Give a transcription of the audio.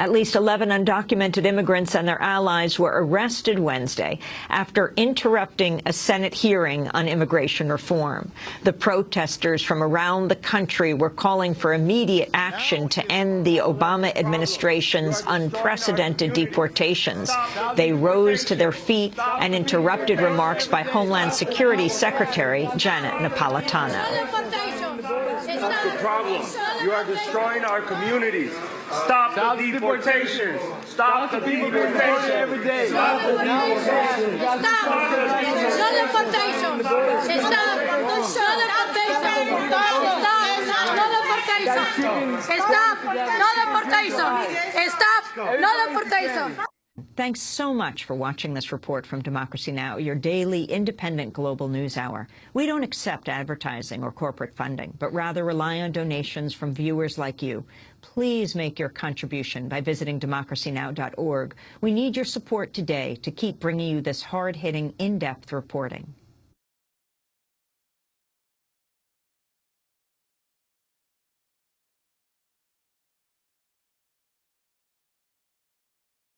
At least 11 undocumented immigrants and their allies were arrested Wednesday after interrupting a Senate hearing on immigration reform. The protesters from around the country were calling for immediate action to end the Obama administration's unprecedented deportations. They rose to their feet and interrupted remarks by Homeland Security Secretary Janet Napolitano. That's the problem. You are destroying our communities. Stop, Stop the deportation. Stop, Stop the deportation. Every day. Stop the deportation. Stop. Stop the deportation. Stop. Stop. No deportation. Stop. No deportation. Thanks so much for watching this report from Democracy Now!, your daily independent global news hour. We don't accept advertising or corporate funding, but rather rely on donations from viewers like you. Please make your contribution by visiting democracynow.org. We need your support today to keep bringing you this hard-hitting, in-depth reporting.